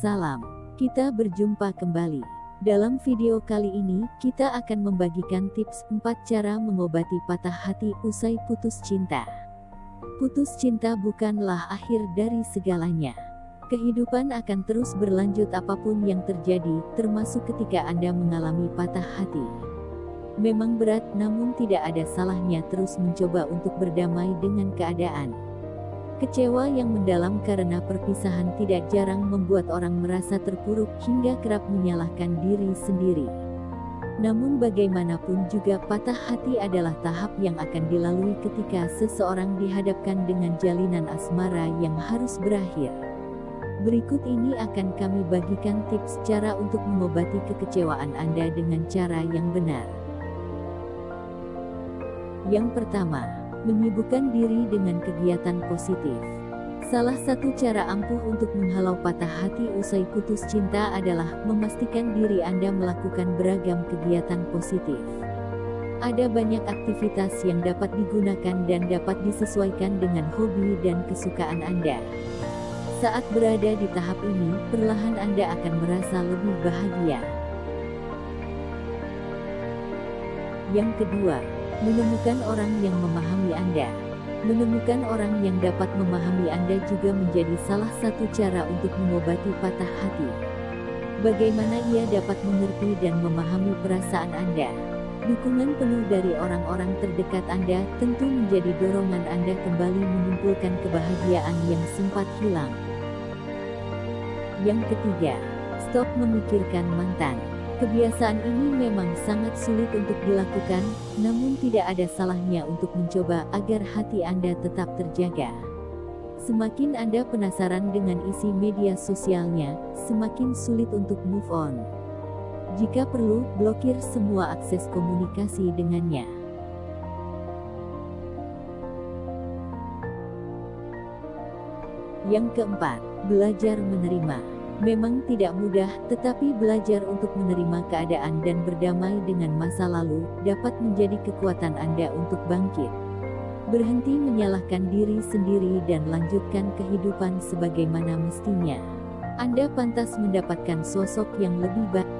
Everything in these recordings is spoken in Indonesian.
Salam, kita berjumpa kembali. Dalam video kali ini, kita akan membagikan tips 4 cara mengobati patah hati usai putus cinta. Putus cinta bukanlah akhir dari segalanya. Kehidupan akan terus berlanjut apa pun yang terjadi, termasuk ketika Anda mengalami patah hati. Memang berat, namun tidak ada salahnya terus mencoba untuk berdamai dengan keadaan. Kecewa yang mendalam karena perpisahan tidak jarang membuat orang merasa terpuruk hingga kerap menyalahkan diri sendiri. Namun bagaimanapun juga patah hati adalah tahap yang akan dilalui ketika seseorang dihadapkan dengan jalinan asmara yang harus berakhir. Berikut ini akan kami bagikan tips cara untuk mengobati kekecewaan Anda dengan cara yang benar. Yang pertama, menyibukkan diri dengan kegiatan positif. Salah satu cara ampuh untuk menghalau patah hati usai putus cinta adalah memastikan diri Anda melakukan beragam kegiatan positif. Ada banyak aktivitas yang dapat digunakan dan dapat disesuaikan dengan hobi dan kesukaan Anda. Saat berada di tahap ini, perlahan Anda akan merasa lebih bahagia. Yang kedua, Menemukan orang yang memahami Anda. Menemukan orang yang dapat memahami Anda juga menjadi salah satu cara untuk mengobati patah hati. Bagaimana ia dapat mengerti dan memahami perasaan Anda? Dukungan penuh dari orang-orang terdekat Anda tentu menjadi dorongan Anda kembali mengumpulkan kebahagiaan yang sempat hilang. Yang ketiga, stop memikirkan mantan. Kebiasaan ini memang sangat sulit untuk dilakukan, namun tidak ada salahnya untuk mencoba agar hati Anda tetap terjaga. Semakin Anda penasaran dengan isi media sosialnya, semakin sulit untuk move on. Jika perlu, blokir semua akses komunikasi dengannya. Yang keempat, belajar menerima. Memang tidak mudah, tetapi belajar untuk menerima keadaan dan berdamai dengan masa lalu dapat menjadi kekuatan Anda untuk bangkit. Berhenti menyalahkan diri sendiri dan lanjutkan kehidupan sebagaimana mestinya. Anda pantas mendapatkan sosok yang lebih baik.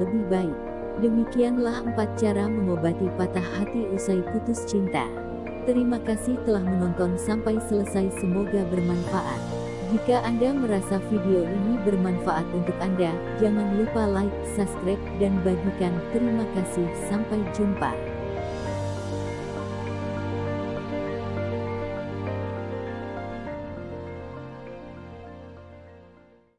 Lebih baik. Demikianlah empat cara mengobati patah hati usai putus cinta. Terima kasih telah menonton sampai selesai semoga bermanfaat. Jika Anda merasa video ini bermanfaat untuk Anda, jangan lupa like, subscribe, dan bagikan. Terima kasih, sampai jumpa.